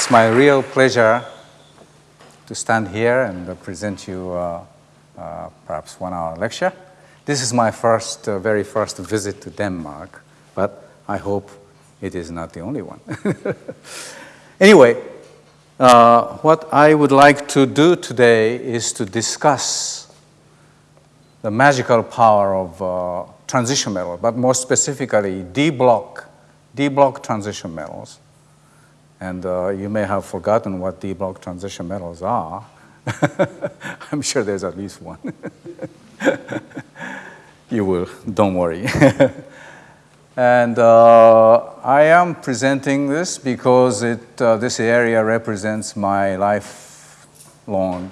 It's my real pleasure to stand here and present you uh, uh, perhaps one hour lecture. This is my first, uh, very first visit to Denmark, but I hope it is not the only one. anyway, uh, what I would like to do today is to discuss the magical power of uh, transition metal, but more specifically D-block, D-block transition metals. And uh, you may have forgotten what D-block transition metals are. I'm sure there's at least one. you will, don't worry. and uh, I am presenting this because it, uh, this area represents my lifelong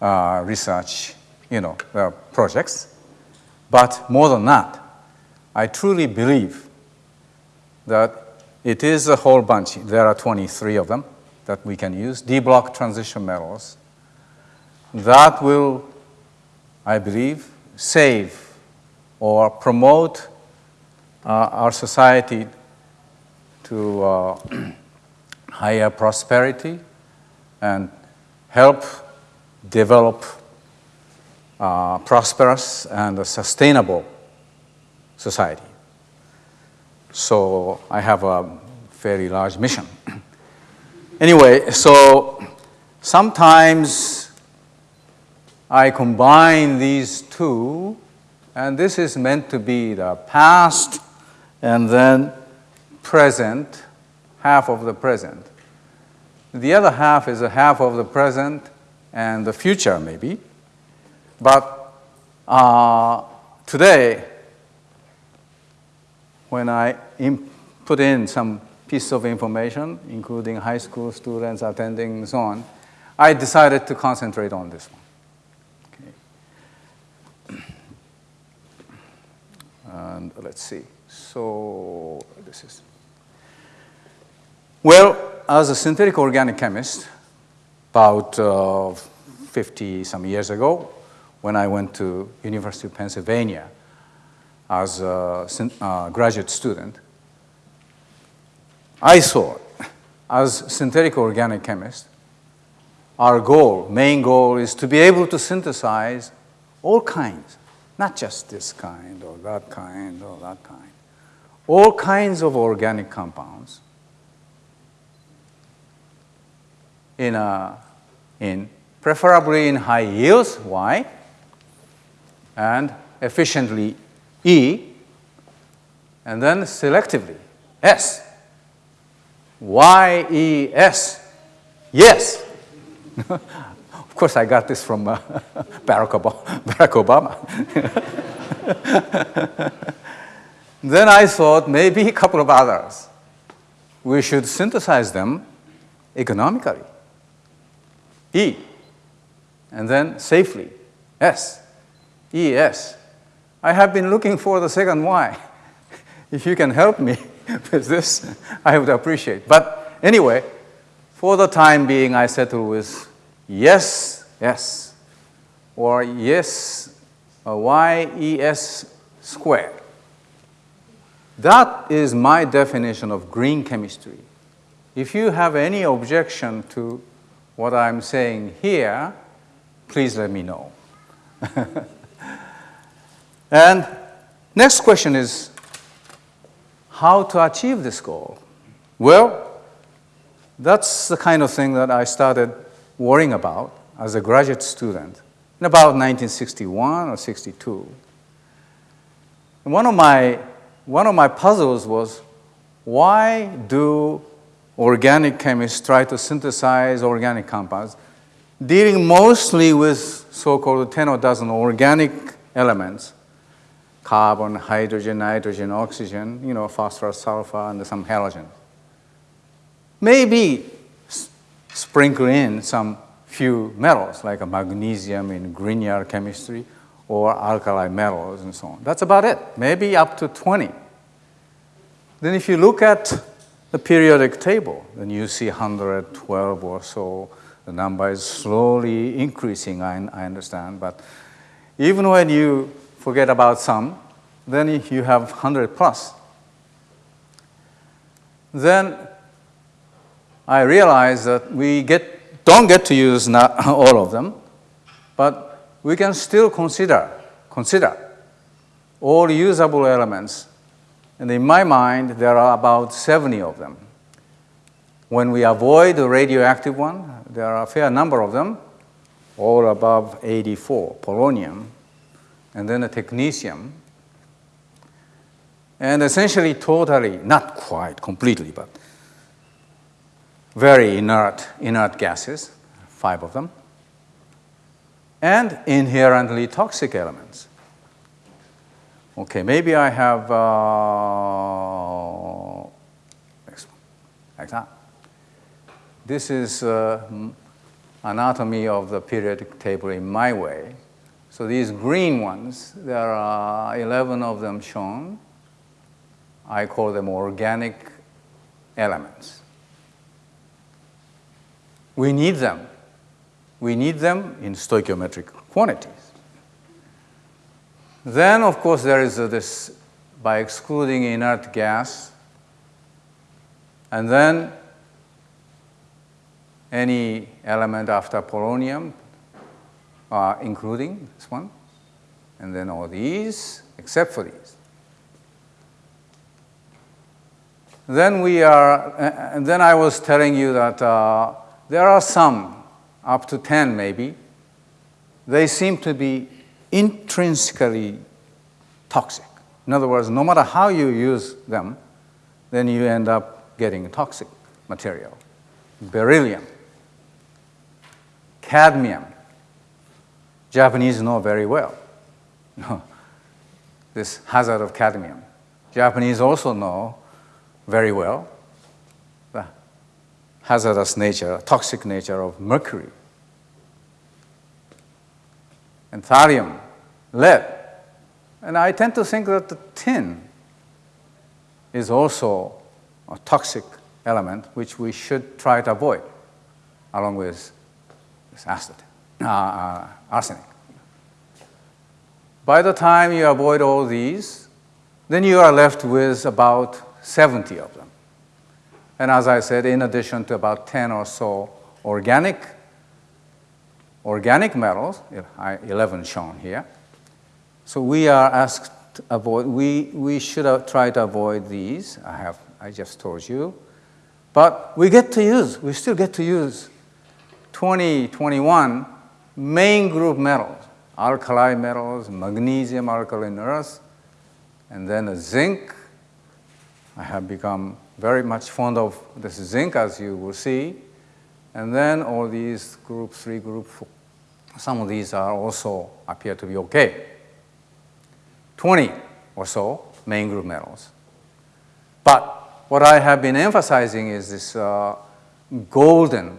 uh, research you know, uh, projects. But more than that, I truly believe that it is a whole bunch. There are 23 of them that we can use, D-block transition metals. That will, I believe, save or promote uh, our society to uh, higher prosperity and help develop uh, prosperous and sustainable society. So I have a very large mission. anyway, so sometimes I combine these two, and this is meant to be the past and then present, half of the present. The other half is a half of the present and the future, maybe. But uh, today, when I put in some piece of information, including high school students attending and so on, I decided to concentrate on this one. Okay. And let's see. So this is. Well, as a synthetic organic chemist, about uh, 50 some years ago, when I went to University of Pennsylvania as a uh, graduate student, I thought, as synthetic organic chemist, our goal, main goal, is to be able to synthesize all kinds, not just this kind or that kind or that kind, all kinds of organic compounds in, a, in preferably in high yields. Why? and efficiently E, and then selectively S. Y, E, S. Yes. of course, I got this from uh, Barack Obama. Barack Obama. then I thought maybe a couple of others. We should synthesize them economically. E, and then safely. S. ES. I have been looking for the second Y. if you can help me with this, I would appreciate. But anyway, for the time being, I settle with yes, yes, or yes, YES squared. That is my definition of green chemistry. If you have any objection to what I'm saying here, please let me know. And next question is how to achieve this goal? Well, that's the kind of thing that I started worrying about as a graduate student in about 1961 or 62. And one of my, one of my puzzles was why do organic chemists try to synthesize organic compounds, dealing mostly with so-called 10 or dozen organic elements, carbon, hydrogen, nitrogen, oxygen, you know, phosphorus, sulfur, and some halogen. Maybe sprinkle in some few metals like a magnesium in Grignard chemistry or alkali metals and so on. That's about it, maybe up to 20. Then if you look at the periodic table, then you see 112 or so. The number is slowly increasing, I, I understand, but even when you forget about some, then you have 100 plus. Then I realized that we get, don't get to use not all of them, but we can still consider, consider all usable elements. And in my mind, there are about 70 of them. When we avoid the radioactive one, there are a fair number of them, all above 84, polonium, and then a technetium, and essentially totally, not quite completely, but very inert, inert gases, five of them, and inherently toxic elements. Okay, maybe I have uh, like that. This is uh, anatomy of the periodic table in my way. So these green ones, there are 11 of them shown. I call them organic elements. We need them. We need them in stoichiometric quantities. Then, of course, there is this by excluding inert gas, and then any element after polonium, uh, including this one, and then all these, except for these. Then we are, and then I was telling you that uh, there are some, up to 10 maybe, they seem to be intrinsically toxic. In other words, no matter how you use them, then you end up getting toxic material. Beryllium, cadmium, Japanese know very well this hazard of cadmium. Japanese also know very well the hazardous nature, toxic nature of mercury. And thallium, lead. And I tend to think that the tin is also a toxic element which we should try to avoid along with this acid, uh, uh, arsenic. By the time you avoid all these, then you are left with about 70 of them. And as I said, in addition to about 10 or so organic, organic metals, 11 shown here. So we are asked to avoid, we, we should try to avoid these, I have, I just told you. But we get to use, we still get to use 20, 21 main group metals, alkali metals, magnesium, alkaline earth, and then zinc, I have become very much fond of this zinc, as you will see. And then all these group three, group four, some of these are also appear to be okay. 20 or so main group metals. But what I have been emphasizing is this uh, golden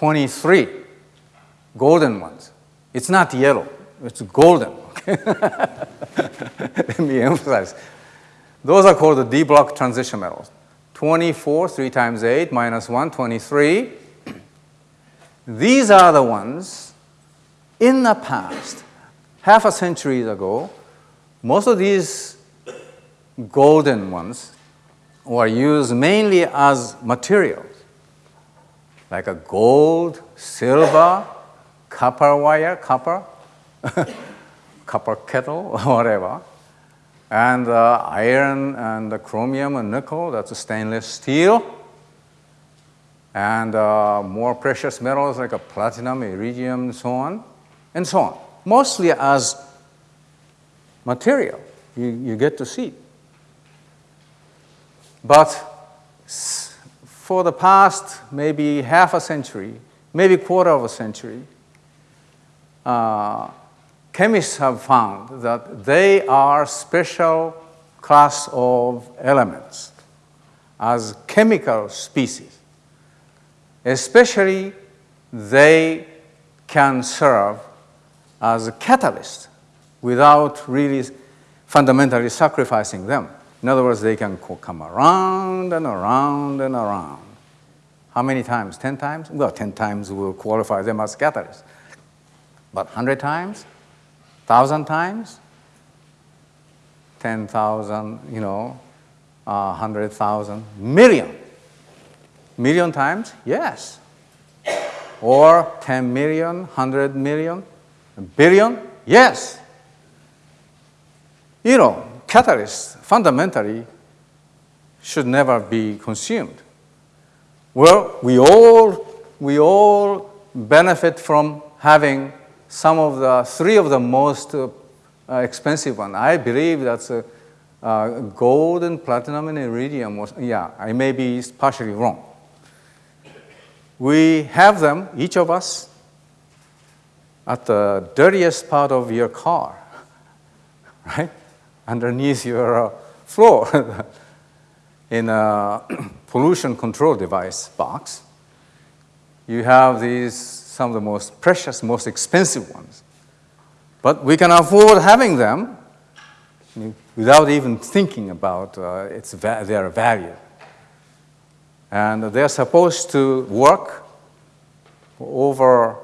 23 golden ones. It's not yellow, it's golden. Let me emphasize. Those are called the D block transition metals. 24, 3 times 8, minus 1, 23. These are the ones in the past, half a century ago, most of these golden ones were used mainly as materials, like a gold, silver, copper wire, copper, copper kettle whatever. And uh, iron and chromium and nickel, that's a stainless steel. And uh, more precious metals like a platinum, iridium, and so on, and so on. Mostly as material, you, you get to see. But for the past maybe half a century, maybe quarter of a century, uh, chemists have found that they are special class of elements as chemical species. Especially, they can serve as a catalyst without really fundamentally sacrificing them. In other words, they can come around and around and around. How many times? 10 times? Well, 10 times will qualify them as catalysts. But 100 times? thousand times, 10,000, you know, uh, 100,000, million. Million times? Yes. Or 10 million, 100 million, billion? Yes. You know, catalysts fundamentally should never be consumed. Well, we all, we all benefit from having some of the three of the most uh, expensive one. I believe that's uh, uh, gold and platinum and iridium. Was, yeah, I may be partially wrong. We have them, each of us, at the dirtiest part of your car, right? Underneath your uh, floor in a pollution control device box. You have these, some of the most precious, most expensive ones. But we can afford having them without even thinking about uh, its va their value. And they're supposed to work over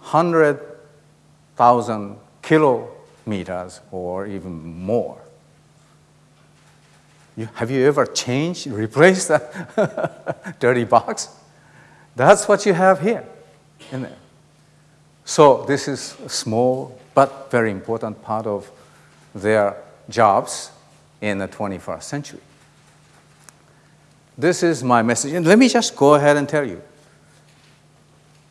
100,000 kilometers or even more. You, have you ever changed, replaced that dirty box? That's what you have here in there. So this is a small but very important part of their jobs in the 21st century. This is my message. And let me just go ahead and tell you.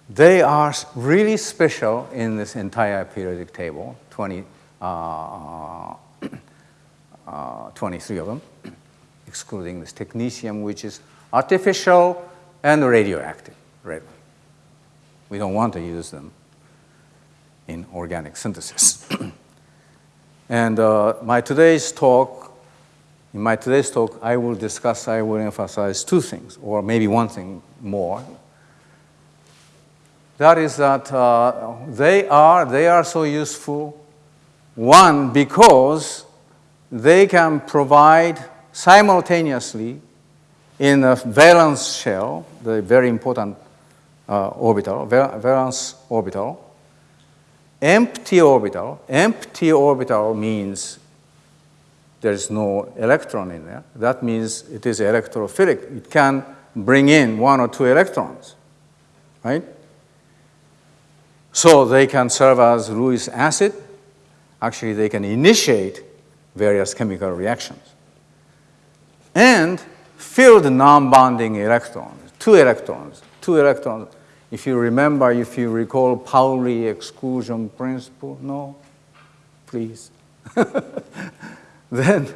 They are really special in this entire periodic table, 20, uh, uh, 23 of them, excluding this technetium, which is artificial and radioactive. Right? We don't want to use them in organic synthesis. and uh, my today's talk, in my today's talk, I will discuss, I will emphasize two things, or maybe one thing more. That is that uh, they are they are so useful. One because they can provide simultaneously in a valence shell, the very important uh, orbital, valence orbital, Empty orbital, empty orbital means there's no electron in there. That means it is electrophilic. It can bring in one or two electrons, right? So they can serve as Lewis acid. Actually, they can initiate various chemical reactions. And filled non-bonding electrons, two electrons, two electrons if you remember, if you recall Pauli exclusion principle, no? Please. then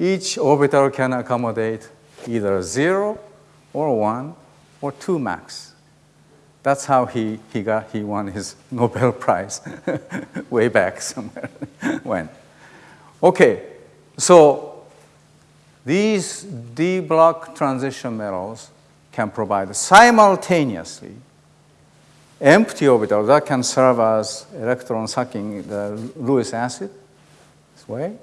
each orbital can accommodate either zero or one or two max. That's how he, he, got, he won his Nobel Prize way back somewhere when. Okay, so these D block transition metals can provide simultaneously empty orbital that can serve as electron sucking the Lewis acid this way.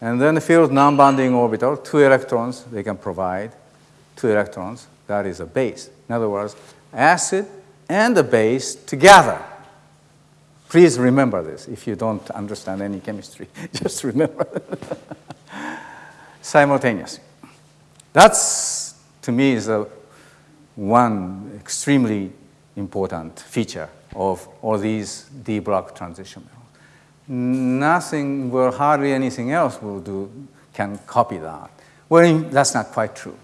And then the filled non-bonding orbital, two electrons they can provide, two electrons, that is a base. In other words, acid and the base together. Please remember this if you don't understand any chemistry. Just remember. Simultaneously. That's to me is a one extremely important feature of all these D block transition metals. Nothing, well, hardly anything else will do, can copy that. Well, that's not quite true.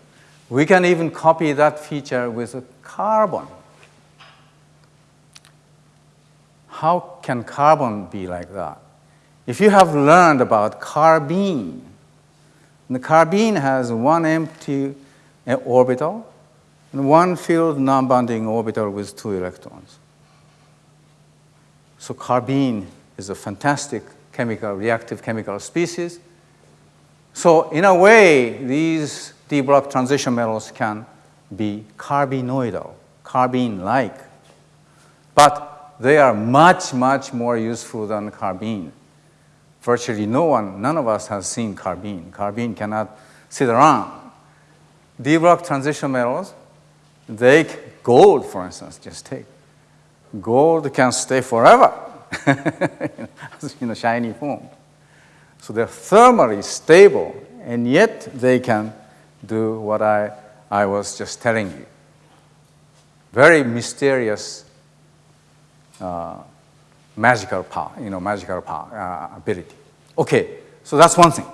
We can even copy that feature with a carbon. How can carbon be like that? If you have learned about carbene, the carbene has one empty uh, orbital and one filled non-bonding orbital with two electrons. So carbene is a fantastic chemical, reactive chemical species. So in a way, these D-block transition metals can be carbenoidal, carbene-like. But they are much, much more useful than carbene. Virtually no one, none of us has seen carbene. Carbene cannot sit around D-block transition metals, they, gold, for instance, just take. Gold can stay forever in a shiny form. So they're thermally stable and yet they can do what I, I was just telling you. Very mysterious magical power, you know, magical power, uh, ability. Okay, so that's one thing.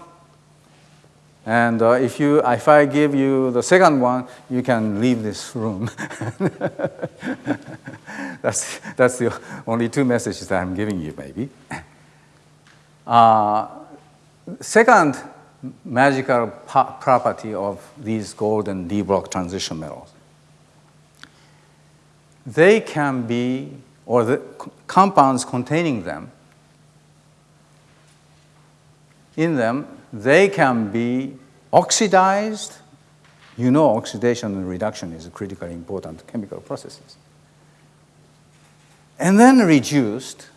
And uh, if, you, if I give you the second one, you can leave this room. that's, that's the only two messages that I'm giving you, maybe. Uh, second magical property of these golden D block transition metals. They can be, or the compounds containing them, in them they can be oxidized. You know oxidation and reduction is a critically important chemical processes. And then reduced,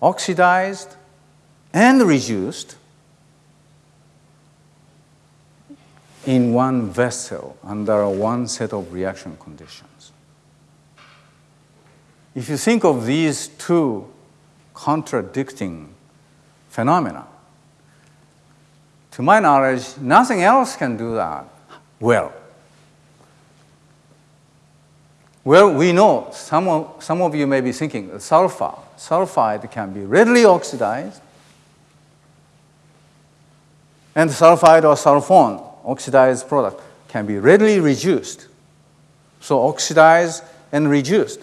oxidized, and reduced in one vessel under one set of reaction conditions. If you think of these two contradicting phenomena. To my knowledge, nothing else can do that well. Well, we know, some of, some of you may be thinking, sulfur, sulfide can be readily oxidized, and sulfide or sulfone, oxidized product, can be readily reduced. So oxidized and reduced.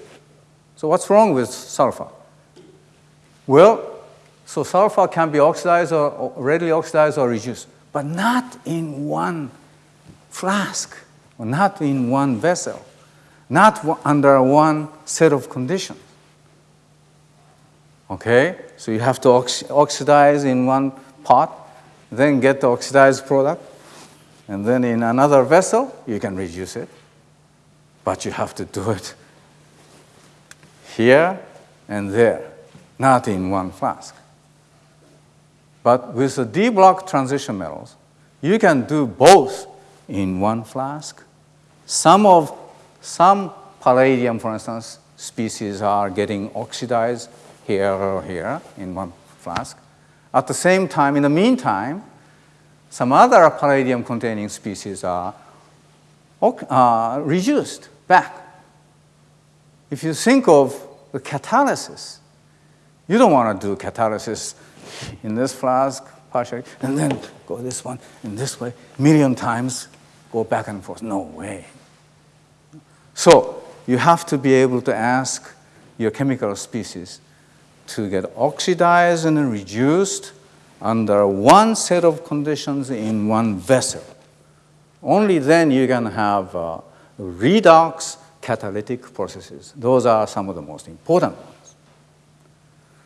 So what's wrong with sulfur? Well, so sulfur can be oxidized or readily oxidized or reduced, but not in one flask, or not in one vessel, not under one set of conditions. Okay, so you have to ox oxidize in one pot, then get the oxidized product, and then in another vessel, you can reduce it. But you have to do it here and there, not in one flask. But with the D block transition metals, you can do both in one flask. Some of some palladium, for instance, species are getting oxidized here or here in one flask. At the same time, in the meantime, some other palladium containing species are uh, reduced back. If you think of the catalysis, you don't want to do catalysis in this flask, partially, and then go this one in this way, million times, go back and forth. No way. So you have to be able to ask your chemical species to get oxidized and reduced under one set of conditions in one vessel. Only then you can have uh, redox catalytic processes. Those are some of the most important ones.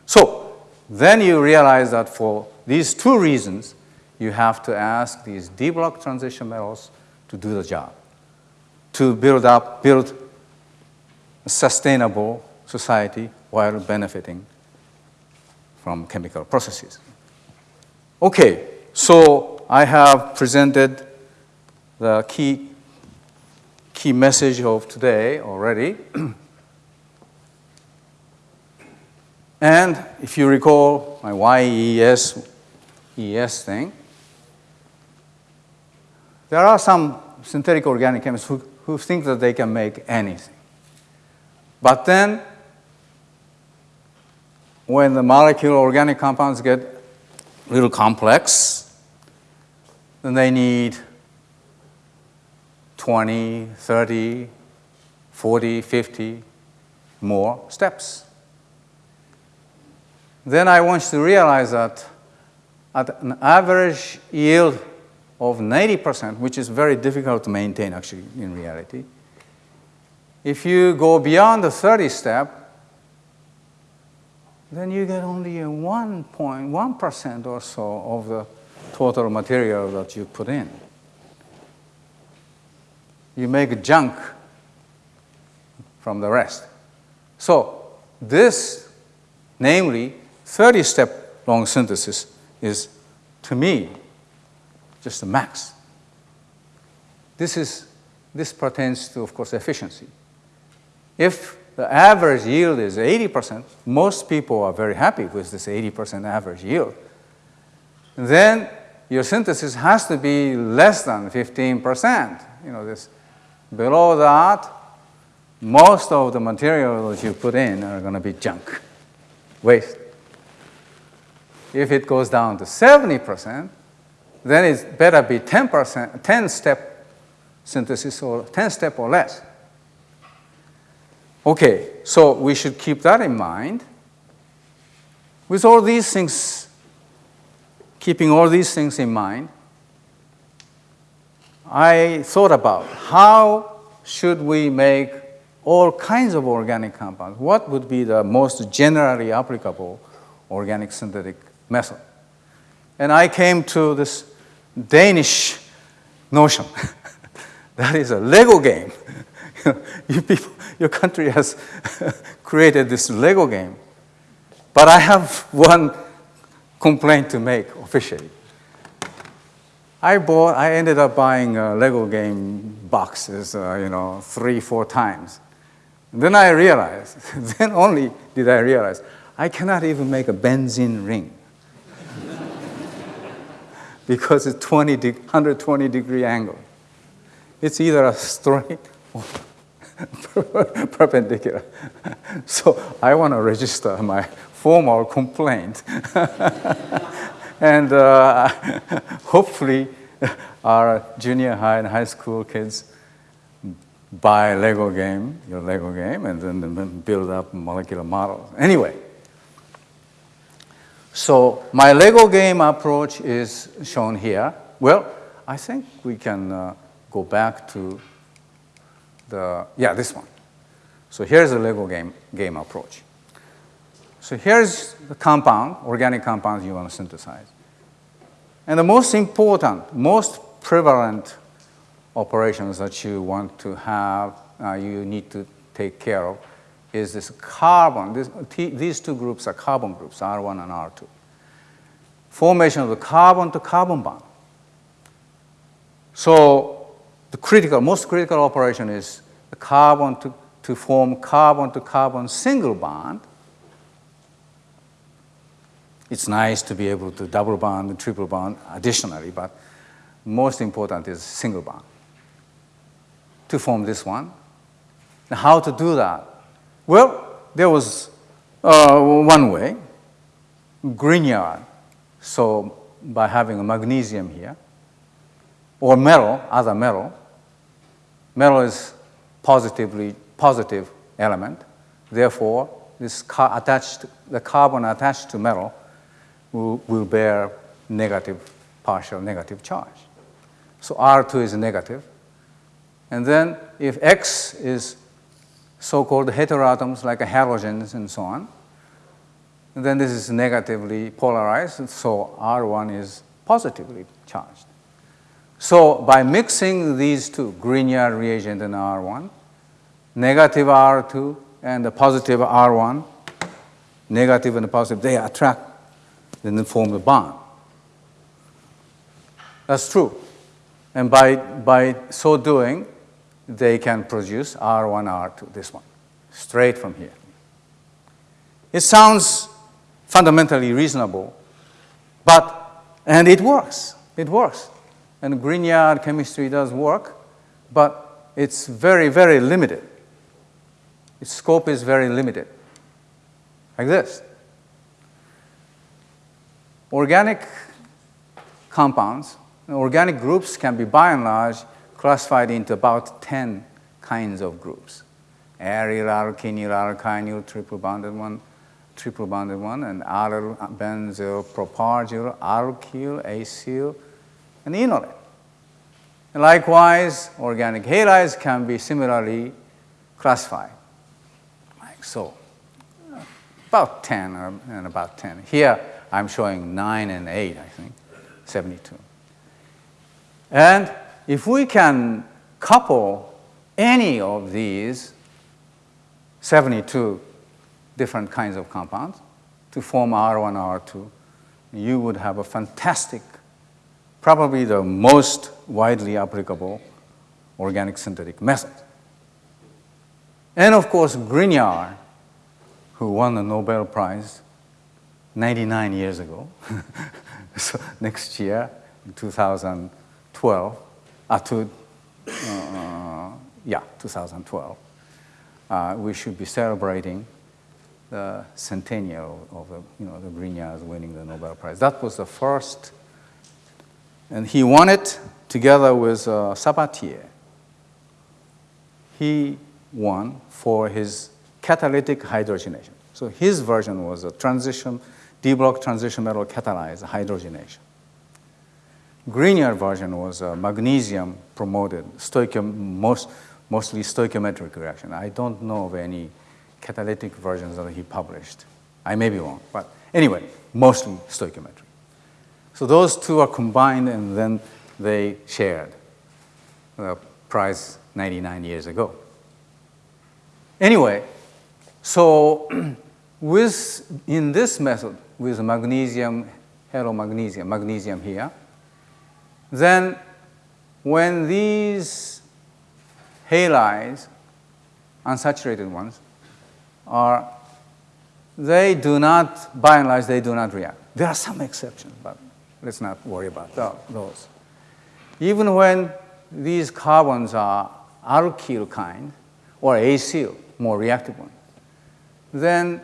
So then you realize that for these two reasons, you have to ask these D block transition metals to do the job, to build up, build a sustainable society while benefiting from chemical processes. Okay, so I have presented the key, key message of today already. And if you recall my YES ES thing, there are some synthetic organic chemists who, who think that they can make anything. But then, when the molecular organic compounds get a little complex, then they need 20, 30, 40, 50 more steps then I want you to realize that at an average yield of 90%, which is very difficult to maintain actually in reality, if you go beyond the 30 step, then you get only a 1.1% or so of the total material that you put in. You make junk from the rest. So this, namely, 30-step long synthesis is, to me, just the max. This, is, this pertains to, of course, efficiency. If the average yield is 80%, most people are very happy with this 80% average yield. Then your synthesis has to be less than 15%. You know, this, below that, most of the materials you put in are going to be junk, waste. If it goes down to 70%, then it better be 10%, 10 step synthesis or 10 step or less. Okay, so we should keep that in mind. With all these things, keeping all these things in mind, I thought about how should we make all kinds of organic compounds? What would be the most generally applicable organic synthetic method? And I came to this Danish notion. that is a Lego game. you people, your country has created this Lego game. But I have one complaint to make officially. I bought, I ended up buying uh, Lego game boxes, uh, you know, three, four times. And then I realized, then only did I realize, I cannot even make a benzene ring. because it's 20 de 120 degree angle. It's either a straight or perpendicular. so I want to register my formal complaint. And uh, hopefully our junior high and high school kids buy Lego game, your Lego game, and then build up molecular models. Anyway, so my Lego game approach is shown here. Well, I think we can uh, go back to the, yeah, this one. So here's the Lego game, game approach. So here's the compound, organic compounds you want to synthesize. And the most important, most prevalent operations that you want to have, uh, you need to take care of, is this carbon. This, these two groups are carbon groups, R1 and R2. Formation of the carbon to carbon bond. So the critical, most critical operation is the carbon to, to form carbon to carbon single bond. It's nice to be able to double bond and triple bond additionally, but most important is single bond to form this one. Now, how to do that? Well, there was uh, one way, Grignard. So by having a magnesium here, or metal, other metal, metal is positively positive element. Therefore, this attached, the carbon attached to metal will, will bear negative, partial negative charge. So R2 is negative. And then if X is so-called heteroatoms like a halogens and so on, then this is negatively polarized, so R1 is positively charged. So by mixing these two, Grignard reagent and R1, negative R2 and the positive R1, negative and positive, they attract then form the bond. That's true. And by, by so doing, they can produce R1, R2, this one, straight from here. It sounds fundamentally reasonable, but, and it works, it works. And Grignard chemistry does work, but it's very, very limited. Its scope is very limited, like this. Organic compounds, organic groups can be by and large classified into about 10 kinds of groups. Aryl, alkynyl, alkynyl, triple bonded one, triple bonded one, and allyl, benzyl, propargyl, alkyl, acyl, and enolate. Likewise, organic halides can be similarly classified, like so. About 10 and about 10. Here, I'm showing 9 and 8, I think, 72. And if we can couple any of these 72 different kinds of compounds to form R1, R2, you would have a fantastic, probably the most widely applicable organic synthetic method. And of course, Grignard, who won the Nobel Prize 99 years ago, so next year 2012, uh, to, uh, yeah, 2012, uh, we should be celebrating the centennial of the, you know, the Grignards winning the Nobel Prize. That was the first, and he won it together with uh, Sabatier. He won for his catalytic hydrogenation. So his version was a transition, D-block transition metal catalyzed hydrogenation. Grignard version was a magnesium promoted, most, mostly stoichiometric reaction. I don't know of any catalytic versions that he published. I may be wrong, but anyway, mostly stoichiometric. So those two are combined and then they shared the prize 99 years ago. Anyway, so with, in this method, with magnesium, magnesium, magnesium here, then when these halides, unsaturated ones, are, they do not, by and large, they do not react. There are some exceptions, but let's not worry about those. Even when these carbons are alkyl kind or acyl, more reactive one, then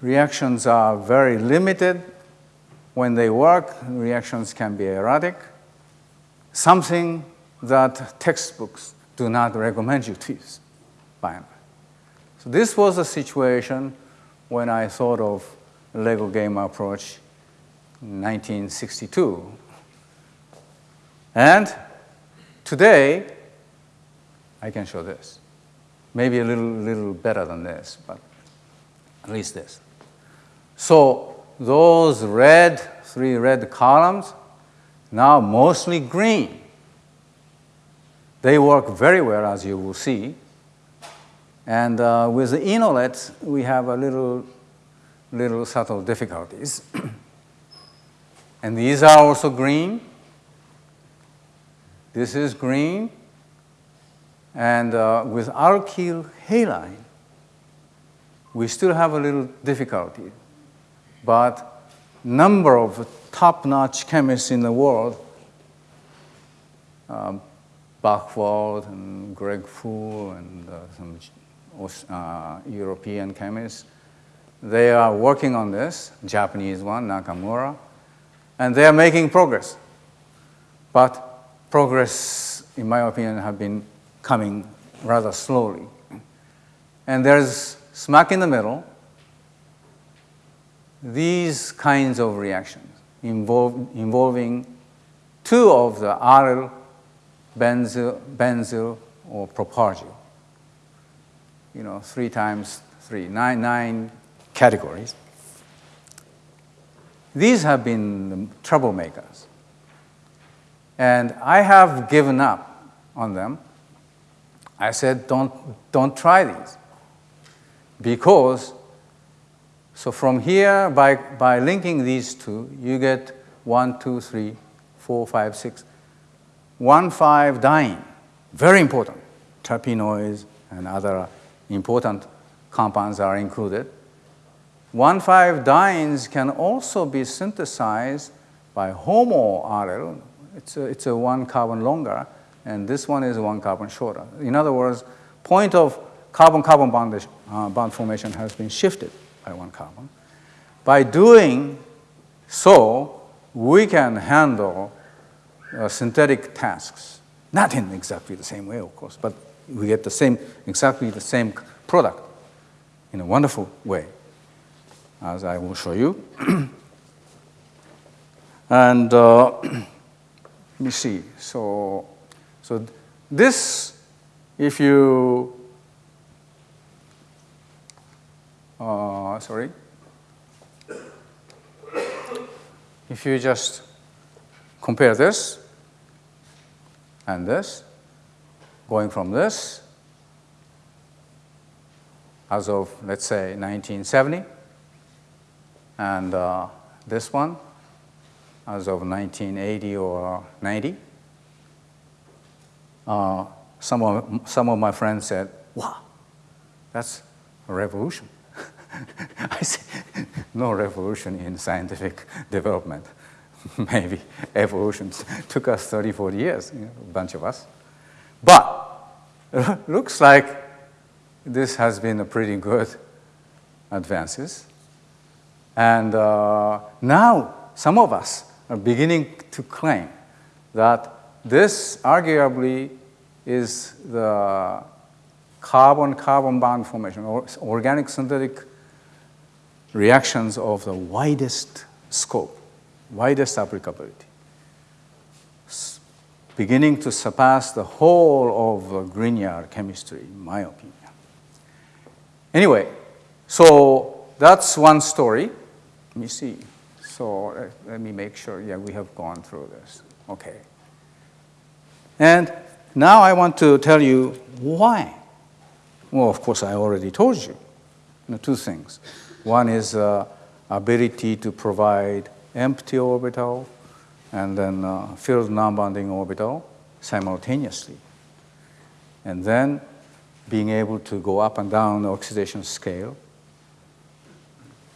reactions are very limited. When they work, reactions can be erratic, something that textbooks do not recommend you to use, by and large. So this was a situation when I thought of Lego game approach in 1962. And today, I can show this. Maybe a little, little better than this, but at least this. So those red, three red columns, now mostly green. They work very well, as you will see. And uh, with the Enolate, we have a little, little subtle difficulties. and these are also green. This is green. And uh, with alkyl halide, we still have a little difficulty. But number of top-notch chemists in the world, um, Buchwald and Greg Fu and uh, some uh, European chemists. They are working on this, Japanese one, Nakamura, and they are making progress. But progress, in my opinion, have been coming rather slowly. And there's smack in the middle, these kinds of reactions involve, involving two of the allyl, benzyl, benzyl or propargyl you know, three times three, nine, nine categories. These have been the troublemakers. And I have given up on them. I said, don't, don't try these. Because, so from here, by, by linking these two, you get one, two, three, four, five, six, one, five diene. Very important. Terpenoids and other important compounds are included. 1,5-dienes can also be synthesized by homoallyl. It's a, it's a one carbon longer, and this one is one carbon shorter. In other words, point of carbon-carbon bond, uh, bond formation has been shifted by one carbon. By doing so, we can handle uh, synthetic tasks. Not in exactly the same way, of course, but we get the same, exactly the same product in a wonderful way, as I will show you. and uh, let me see. So, so this, if you, uh, sorry, if you just compare this and this, going from this as of, let's say, 1970, and uh, this one as of 1980 or 90. Uh, some, of, some of my friends said, wow, that's a revolution. I said, no revolution in scientific development. maybe evolution took us 30, 40 years, you know, a bunch of us. But looks like this has been a pretty good advances. And uh, now some of us are beginning to claim that this arguably is the carbon-carbon bond formation, or organic synthetic reactions of the widest scope, widest applicability, beginning to surpass the whole of Grignard chemistry, in my opinion. Anyway, so that's one story. Let me see. So uh, let me make sure, yeah, we have gone through this. Okay. And now I want to tell you why. Well, of course, I already told you, you know, two things. One is uh, ability to provide empty orbital and then uh, filled non-bonding orbital simultaneously. And then being able to go up and down the oxidation scale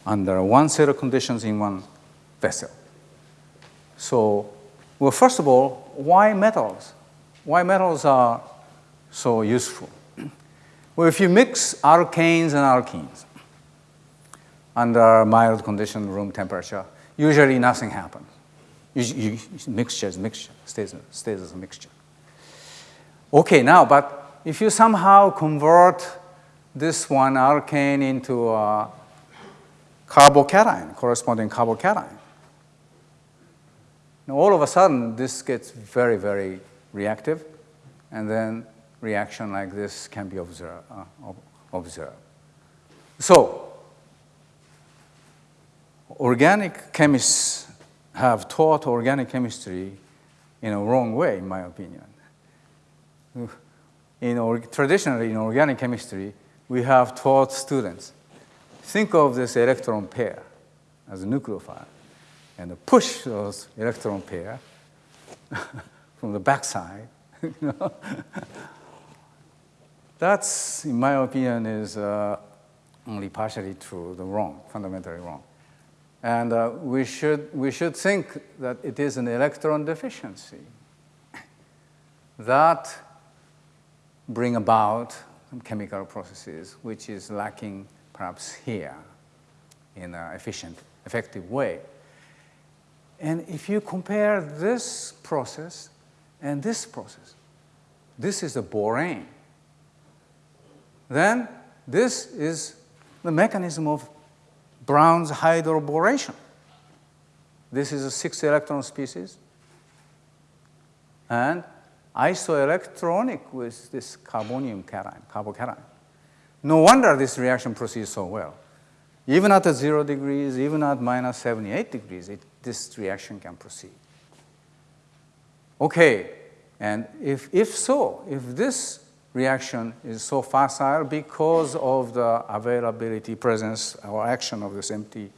under one set of conditions in one vessel. So, well, first of all, why metals? Why metals are so useful? Well, if you mix alkanes and alkenes under mild condition, room temperature, usually nothing happens. You, you, mixture is mixture, stays, stays as a mixture. Okay, now, but if you somehow convert this one alkane into a carbocation, corresponding carbocation, now all of a sudden, this gets very, very reactive, and then reaction like this can be observed. Uh, observed. So, organic chemists have taught organic chemistry in a wrong way, in my opinion. In or, traditionally, in organic chemistry, we have taught students, think of this electron pair as a nucleophile, and push those electron pair from the backside. you? That's, in my opinion, is uh, only partially true, the wrong, fundamentally wrong. And uh, we, should, we should think that it is an electron deficiency that bring about chemical processes which is lacking perhaps here in an efficient, effective way. And if you compare this process and this process, this is a borane then this is the mechanism of Brown's hydroboration. This is a six electron species and isoelectronic with this carbonium cation, carbocation. No wonder this reaction proceeds so well. Even at zero degrees, even at minus 78 degrees, it, this reaction can proceed. Okay, and if, if so, if this reaction is so facile because of the availability, presence, or action of this empty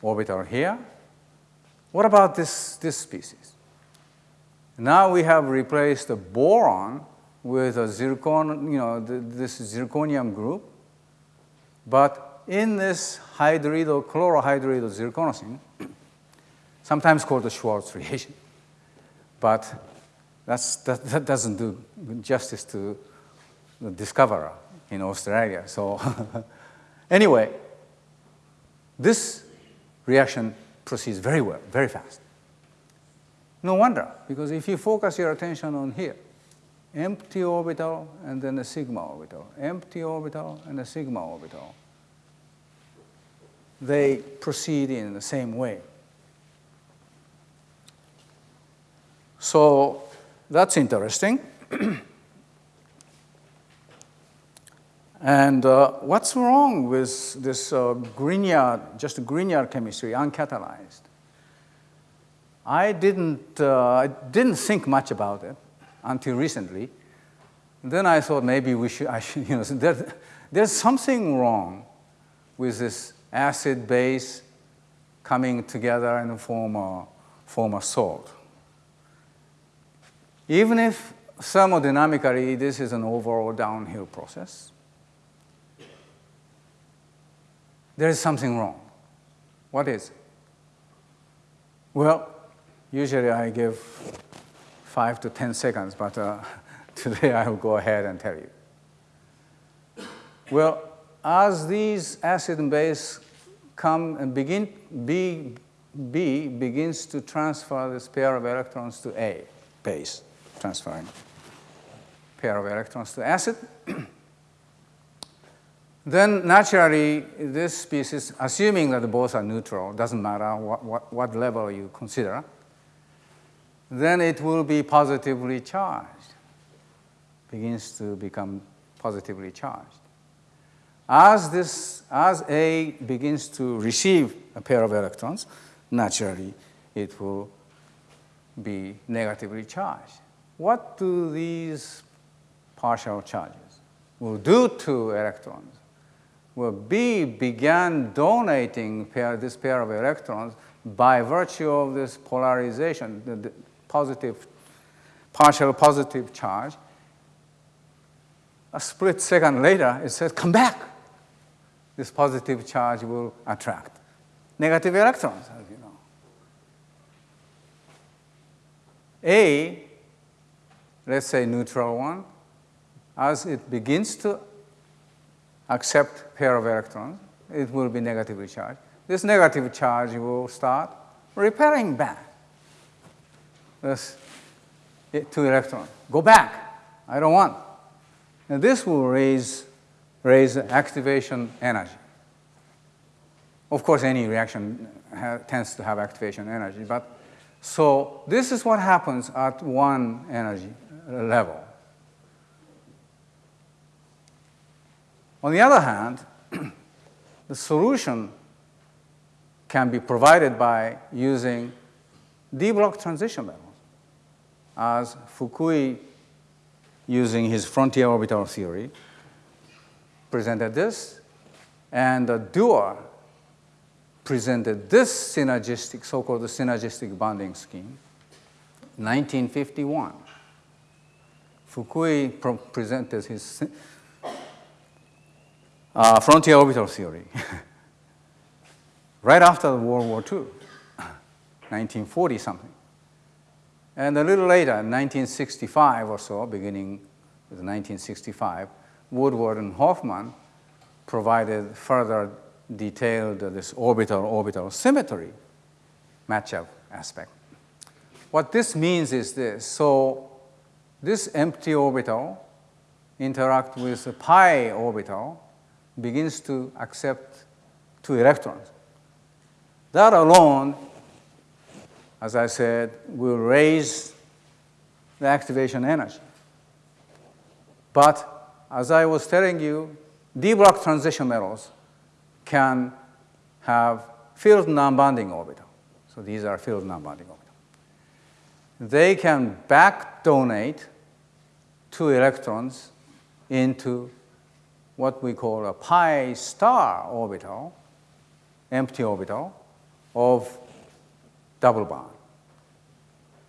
orbital here. What about this, this species? Now we have replaced the boron with a zircon, you know, this zirconium group, but in this hydrido, chlorohydrido zirconocene, sometimes called the Schwartz reagent, but that's, that, that doesn't do justice to the discoverer in Australia. So anyway, this reaction proceeds very well, very fast. No wonder, because if you focus your attention on here, empty orbital and then a sigma orbital, empty orbital and a sigma orbital, they proceed in the same way. So that's interesting. and uh, what's wrong with this uh, Grignard, just Grignard chemistry, uncatalyzed? I didn't, uh, I didn't think much about it until recently. then I thought maybe we should, I should, you know, there, there's something wrong with this acid base coming together and form a, form a salt. Even if thermodynamically this is an overall downhill process, there is something wrong. What is it? Well, usually I give five to 10 seconds, but uh, today I will go ahead and tell you. Well, as these acid and base come and begin, B, B begins to transfer this pair of electrons to A, base, transferring pair of electrons to acid. then naturally, this species, assuming that both are neutral, doesn't matter what, what, what level you consider, then it will be positively charged, begins to become positively charged. As, this, as A begins to receive a pair of electrons, naturally it will be negatively charged. What do these partial charges will do to electrons? Well, B began donating pair, this pair of electrons by virtue of this polarization, the, the positive, partial positive charge. A split second later, it says, come back this positive charge will attract negative electrons, as you know. A, let's say neutral one, as it begins to accept pair of electrons, it will be negatively charged. This negative charge will start repelling back. This eh, two electrons. Go back. I don't want. And this will raise raise activation energy. Of course, any reaction eh, tends to have activation energy, but so this is what happens at one energy level. On the other hand, the solution can be provided by using d block transition levels, as Fukui, using his frontier orbital theory, presented this, and Dewar presented this synergistic, so-called synergistic bonding scheme, 1951. Fukui presented his uh, frontier orbital theory right after World War II, 1940 something. And a little later, 1965 or so, beginning with 1965, Woodward and Hoffmann provided further detailed uh, this orbital-orbital symmetry matchup aspect. What this means is this. So this empty orbital interact with the pi orbital begins to accept two electrons. That alone, as I said, will raise the activation energy. But as I was telling you, d-block transition metals can have filled non-bonding orbital. So these are filled non-bonding orbital. They can back donate two electrons into what we call a pi star orbital, empty orbital of double bond.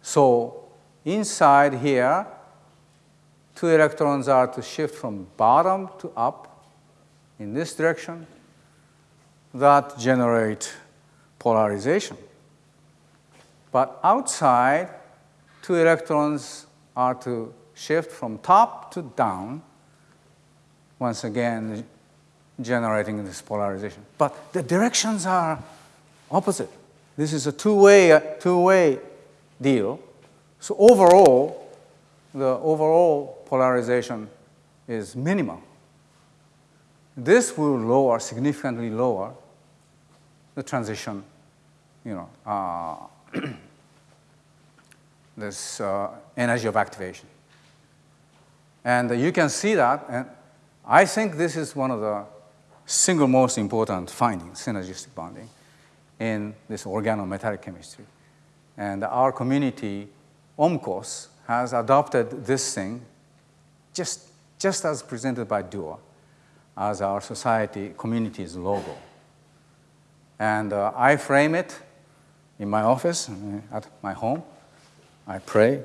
So inside here, two electrons are to shift from bottom to up in this direction that generate polarization. But outside, two electrons are to shift from top to down, once again generating this polarization. But the directions are opposite. This is a two-way two-way deal. So overall, the overall polarization is minimal. This will lower, significantly lower, the transition, you know, uh, this uh, energy of activation. And you can see that, and I think this is one of the single most important findings, synergistic bonding, in this organometallic chemistry. And our community, OMCOS, has adopted this thing just, just as presented by Dewar as our society community's logo. And uh, I frame it in my office, uh, at my home. I pray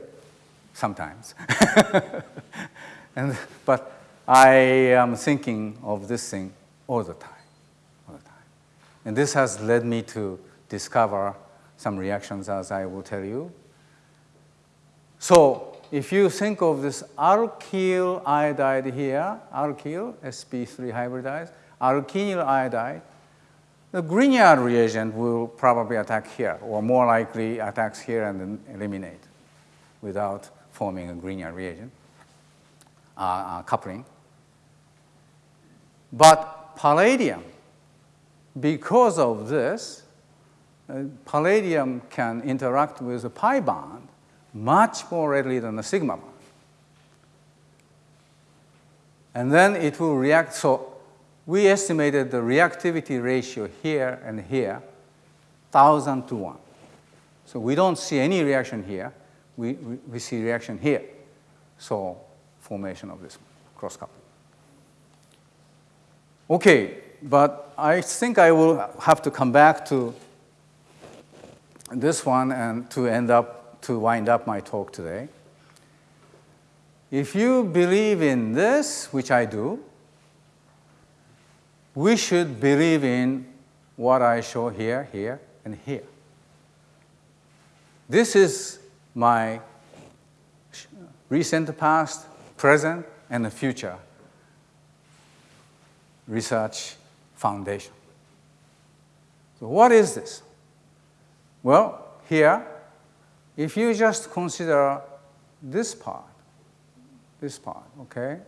sometimes. and, but I am thinking of this thing all the time, all the time. And this has led me to discover some reactions as I will tell you. So if you think of this alkyl iodide here, alkyl, sp3 hybridized, alkenyl iodide, the Grignard reagent will probably attack here, or more likely attacks here and eliminate without forming a Grignard reagent, uh, uh, coupling. But palladium, because of this, uh, palladium can interact with the pi bond much more readily than the sigma bond. And then it will react. So we estimated the reactivity ratio here and here, 1,000 to 1. So we don't see any reaction here. We, we, see reaction here. So formation of this cross coupling. Okay, but I think I will have to come back to this one and to end up, to wind up my talk today. If you believe in this, which I do, we should believe in what I show here, here, and here. This is my recent past, present, and the future research foundation. So what is this? Well, here, if you just consider this part, this part, okay,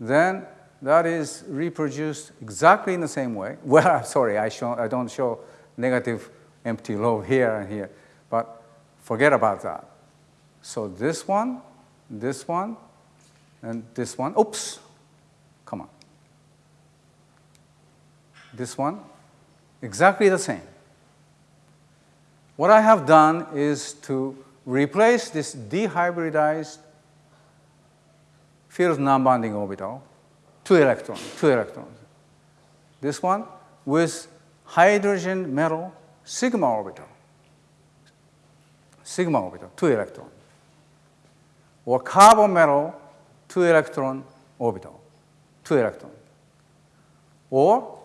then that is reproduced exactly in the same way. Well, sorry, I, show, I don't show negative empty lobe here and here, but forget about that. So this one, this one, and this one, oops, come on. This one, exactly the same. What I have done is to replace this dehybridized filled non-bonding orbital two electrons, two electrons. This one with hydrogen metal sigma orbital, sigma orbital, two electron. Or carbon metal, two electron orbital, two electron. Or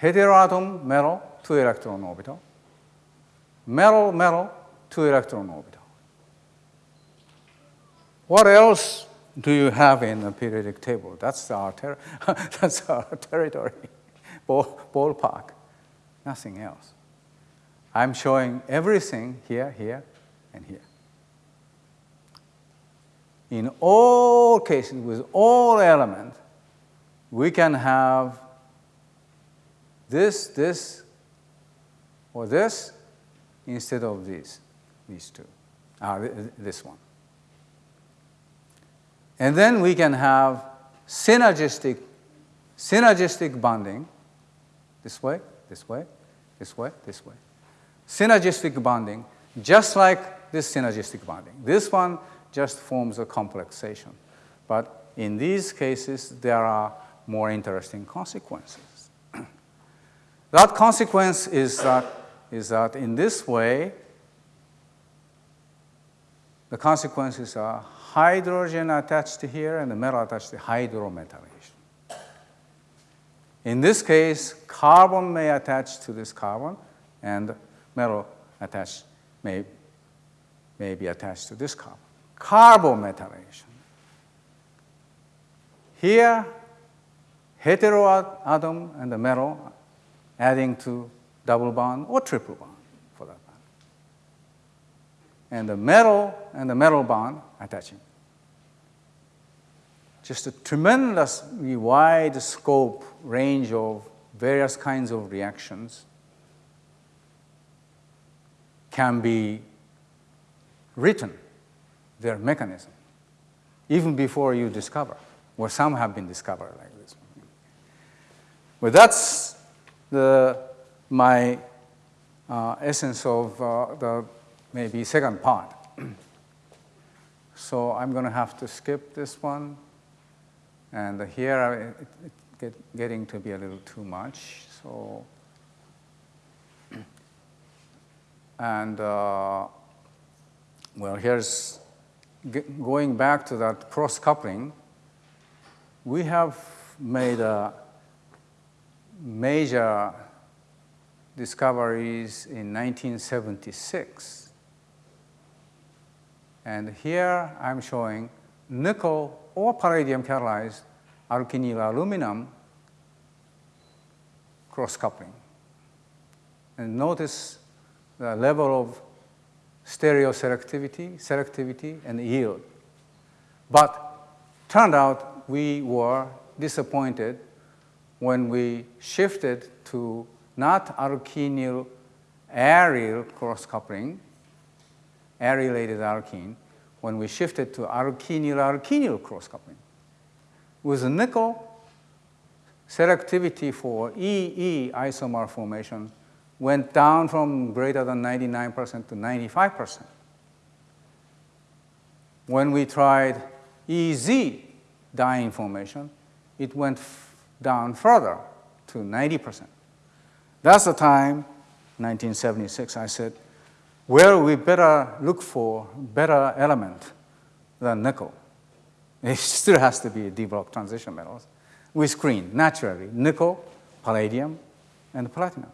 heteroatom metal, two electron orbital. Metal, metal, two electron orbital. What else do you have in the periodic table? That's our, ter that's our territory, Ball ballpark, nothing else. I'm showing everything here, here, and here. In all cases, with all elements, we can have this, this, or this instead of these, these two, uh, this one. And then we can have synergistic, synergistic bonding this way, this way, this way, this way. Synergistic bonding, just like this synergistic bonding. This one just forms a complexation. But in these cases, there are more interesting consequences. that consequence is that, is that in this way, the consequences are hydrogen attached to here and the metal attached to hydrometallation. In this case, carbon may attach to this carbon and metal attached may, may be attached to this carbon. Carbometallation. Here, heteroatom and the metal adding to double bond or triple bond for that matter. and the metal and the metal bond attaching. Just a tremendously wide scope range of various kinds of reactions can be written, their mechanism, even before you discover, or some have been discovered like this. Well, that's the, my uh, essence of uh, the maybe second part. so I'm going to have to skip this one. And here it's it get, getting to be a little too much. So, and uh, well, here's going back to that cross coupling. We have made a major discoveries in 1976. And here I'm showing nickel or palladium catalyzed alkynyl aluminum cross coupling. And notice the level of stereoselectivity, selectivity, and yield. But turned out we were disappointed when we shifted to not alkynyl aryl cross coupling, arylated alkene, when we shifted to alkynyl alkynyl cross coupling. With nickel, selectivity for EE isomer formation went down from greater than 99% to 95%. When we tried EZ diene formation, it went down further to 90%. That's the time, 1976, I said, well, we better look for better element than nickel. It still has to be developed transition metals. We screen naturally nickel, palladium, and platinum.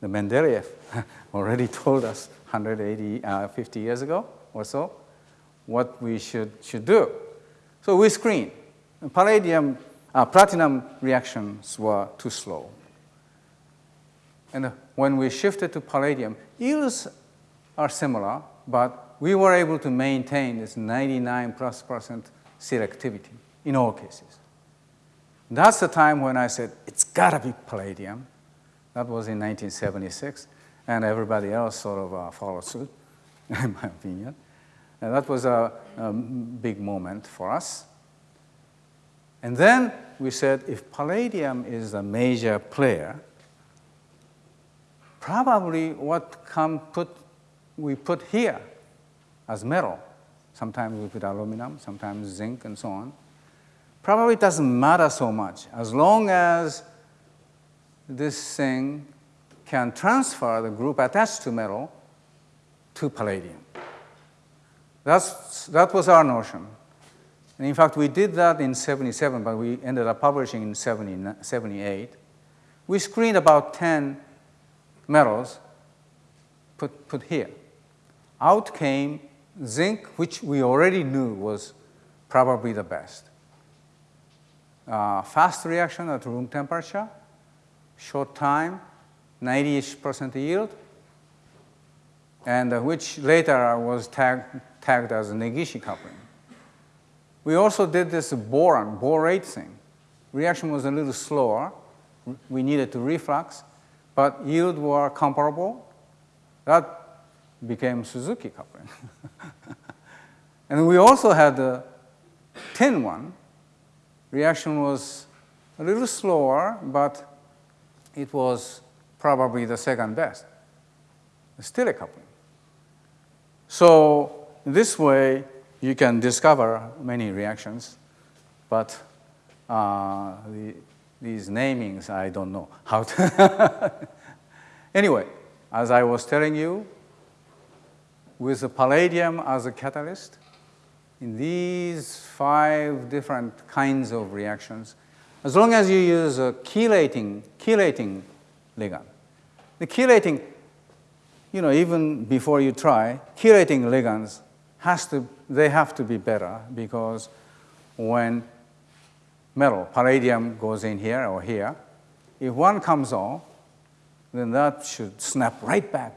The Mendeleev already told us 180, uh, 50 years ago or so what we should, should do. So we screen. Palladium, uh, platinum reactions were too slow. And when we shifted to palladium, yields are similar, but we were able to maintain this 99 plus percent selectivity in all cases. That's the time when I said, it's got to be palladium. That was in 1976, and everybody else sort of uh, followed suit, in my opinion. And that was a, a big moment for us. And then we said, if palladium is a major player, probably what come put, we put here as metal, sometimes we put aluminum, sometimes zinc, and so on, probably doesn't matter so much as long as this thing can transfer the group attached to metal to palladium. That's, that was our notion. And in fact, we did that in 77, but we ended up publishing in 70, 78. We screened about 10 metals put, put here. Out came zinc, which we already knew was probably the best. Uh, fast reaction at room temperature, short time, 90-ish percent yield, and uh, which later was tag, tagged as Negishi coupling. We also did this boron, borate thing. Reaction was a little slower. We needed to reflux, but yield were comparable. That became Suzuki coupling. and we also had the tin one. Reaction was a little slower, but it was probably the second best, Stille coupling. So this way, you can discover many reactions, but uh, the, these namings, I don't know how to. anyway, as I was telling you, with the palladium as a catalyst, in these five different kinds of reactions, as long as you use a chelating, chelating ligand. The chelating, you know, even before you try, chelating ligands has to, they have to be better because when metal, palladium goes in here or here, if one comes off, then that should snap right back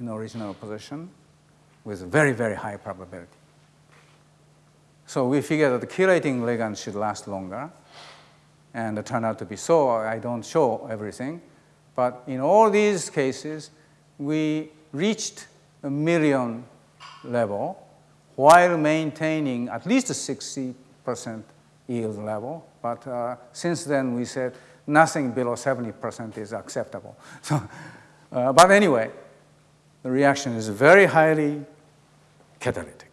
in the original position with very, very high probability. So we figure that the chelating ligand should last longer, and it turned out to be so. I don't show everything, but in all these cases, we reached a million level while maintaining at least a 60% yield level. But uh, since then, we said nothing below 70% is acceptable. So, uh, but anyway, the reaction is very highly catalytic.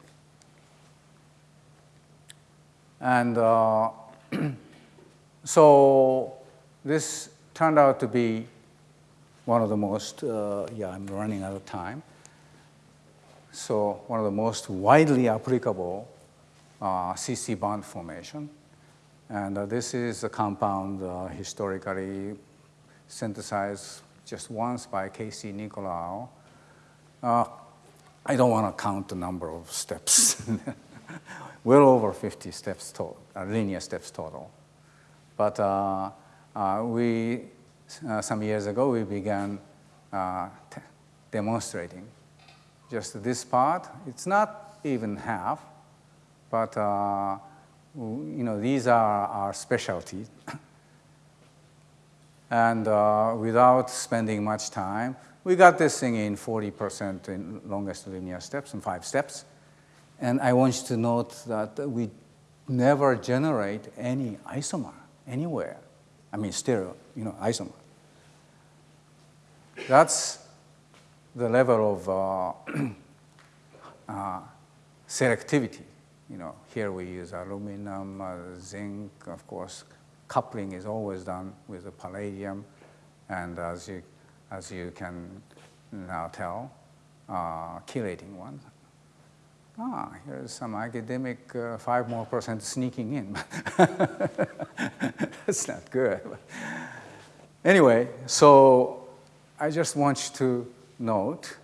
And uh, so this turned out to be one of the most, uh, yeah, I'm running out of time. So one of the most widely applicable uh, CC bond formation. And uh, this is a compound uh, historically synthesized just once by K.C. Nicolaou. Uh, I don't want to count the number of steps. well over 50 steps total, uh, linear steps total. But uh, uh we, uh, some years ago, we began uh, demonstrating just this part. It's not even half, but you know, these are our specialties. and without spending much time, we got this thing in 40% in longest linear steps in five steps. And I want you to note that we never generate any isomer anywhere. I mean stereo, you know, isomer. That's the level of uh, uh, selectivity. You know, here we use aluminum, uh, zinc, of course. Coupling is always done with the palladium, and as you as you can now tell, uh, chelating one. Ah, here's some academic uh, five more percent sneaking in. That's not good. anyway, so I just want you to note,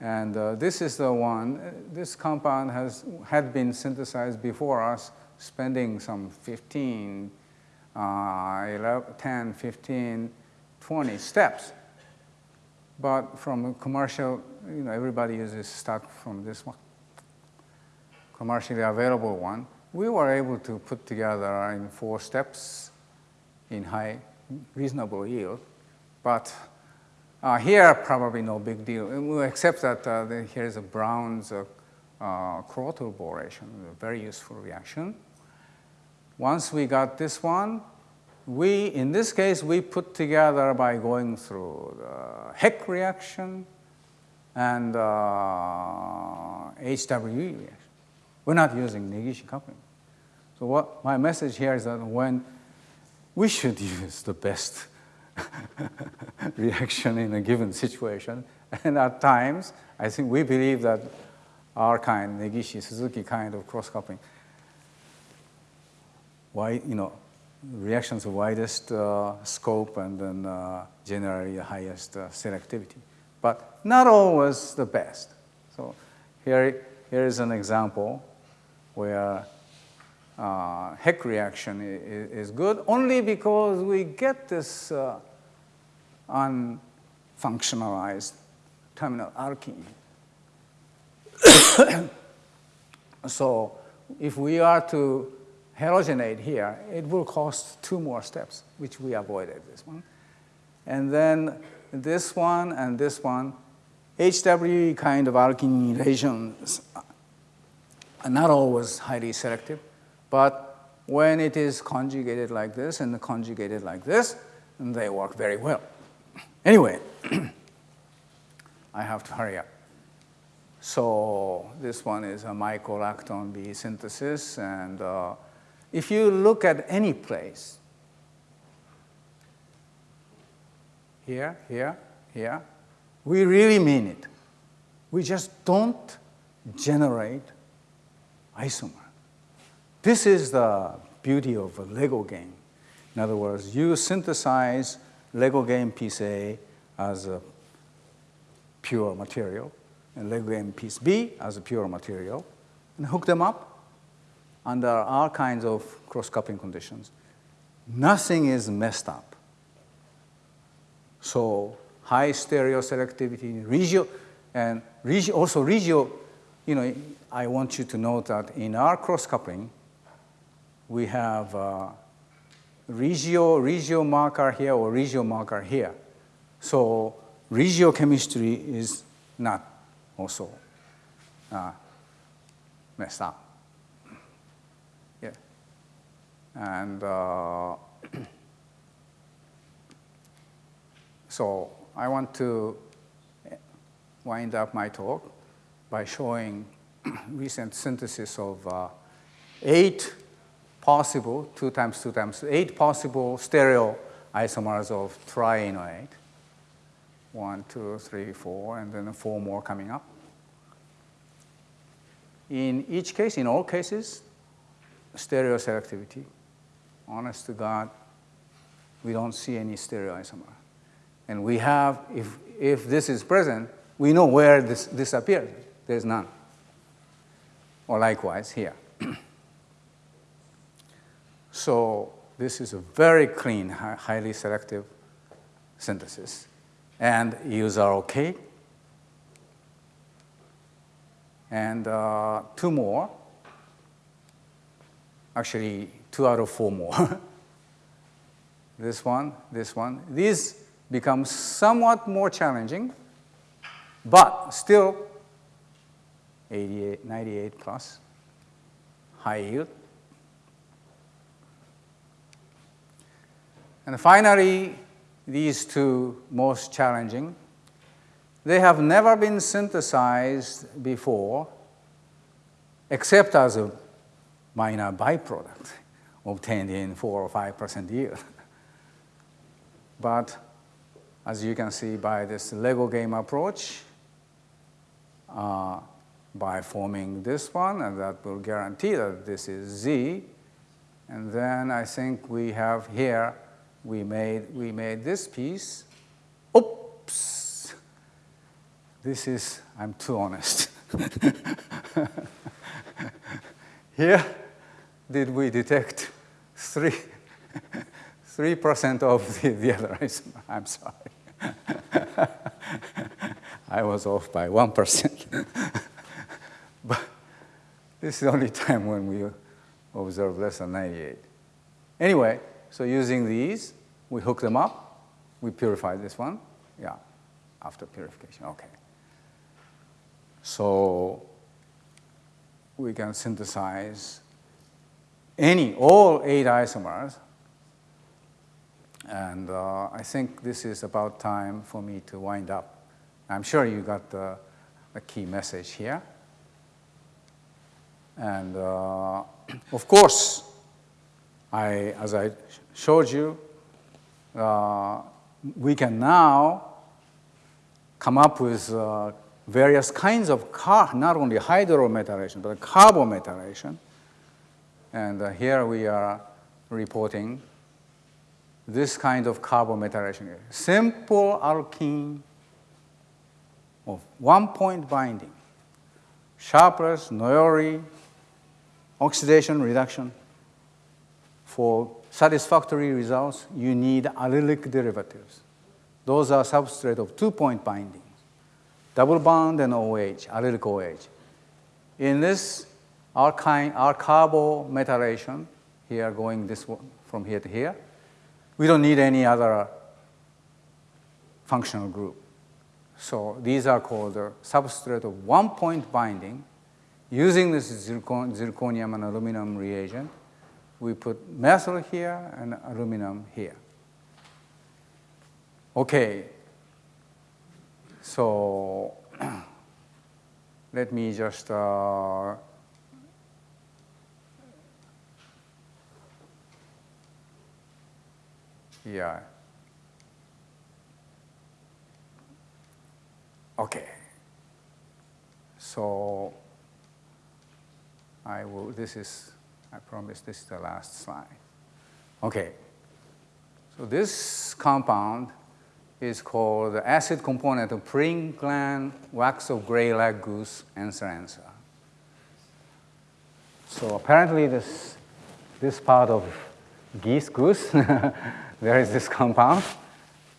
and uh, this is the one, this compound has had been synthesized before us, spending some 15, uh, 11, 10, 15, 20 steps. But from a commercial, you know, everybody uses start from this one, commercially available one. We were able to put together in four steps in high, reasonable yield. But uh, here, probably no big deal, except that uh, the, here's a Brown's uh, uh, boration, a very useful reaction. Once we got this one, we, in this case, we put together by going through the Heck reaction and uh, HWE reaction. We're not using Negishi coupling. So what my message here is that when we should use the best reaction in a given situation, and at times, I think we believe that our kind, Negishi, Suzuki kind of cross-coupling, why, you know, reactions of widest uh, scope and then uh, generally the highest uh, selectivity. But not always the best. So here, here is an example where uh, Heck reaction is, is, good only because we get this uh, unfunctionalized terminal alkene. so if we are to halogenate here, it will cost two more steps, which we avoided this one. And then this one and this one, HWE kind of regions are not always highly selective, but when it is conjugated like this and conjugated like this, they work very well. Anyway, I have to hurry up. So this one is a mycolactone B synthesis, and uh, if you look at any place, here, here, here, we really mean it. We just don't generate isomer. This is the beauty of a Lego game. In other words, you synthesize Lego game piece A as a pure material, and Lego game piece B as a pure material, and hook them up, under all kinds of cross-coupling conditions. Nothing is messed up. So high stereo selectivity, regio, and regio, also regio, you know, I want you to note that in our cross-coupling, we have uh, regio, regio marker here or regio marker here. So regio chemistry is not also uh, messed up. Yeah. And uh, so I want to wind up my talk by showing recent synthesis of uh, eight possible, two times two times, eight possible stereo isomers of trienoate. One, two, three, four, and then four more coming up. In each case, in all cases, stereo selectivity honest to God, we don't see any stereoisomer. And we have, if, if this is present, we know where this disappears. There's none. Or likewise here. so this is a very clean, highly selective synthesis. And yields are okay. And uh, two more, actually two out of four more. this one, this one. These become somewhat more challenging, but still 88, 98 plus, high yield. And finally, these two most challenging, they have never been synthesized before except as a minor byproduct obtained in 4 or 5% yield. but as you can see by this Lego game approach, uh, by forming this one, and that will guarantee that this is Z. And then I think we have here, we made, we made this piece. Oops! This is, I'm too honest. here, did we detect three, 3% of the, the other isomer? I'm sorry. I was off by 1%. But this is the only time when we observe less than 98. Anyway, so using these, we hook them up, we purify this one. Yeah, after purification, okay. So we can synthesize any, all eight isomers and uh, I think this is about time for me to wind up. I'm sure you got the, the key message here. And uh, of course, I, as I showed you, uh, we can now come up with uh, various kinds of car, not only hydrometallation, but carbometallation. And uh, here we are reporting this kind of carbometallation. Simple alkene of one point binding, Sharpless, Noyori, oxidation reduction. For satisfactory results, you need allylic derivatives. Those are substrate of two-point binding, double bond and OH, allylic OH. In this alkyne, our carbometallation, here going this one, from here to here, we don't need any other functional group. So these are called the substrate of one-point binding. Using this zircon zirconium and aluminum reagent, we put methyl here and aluminum here. Okay, so let me just uh, Yeah. Okay. So I will, this is, I promise this is the last slide. Okay. So this compound is called the acid component of preen gland wax of gray lag goose and Anser anser. So apparently this, this part of geese goose there is this compound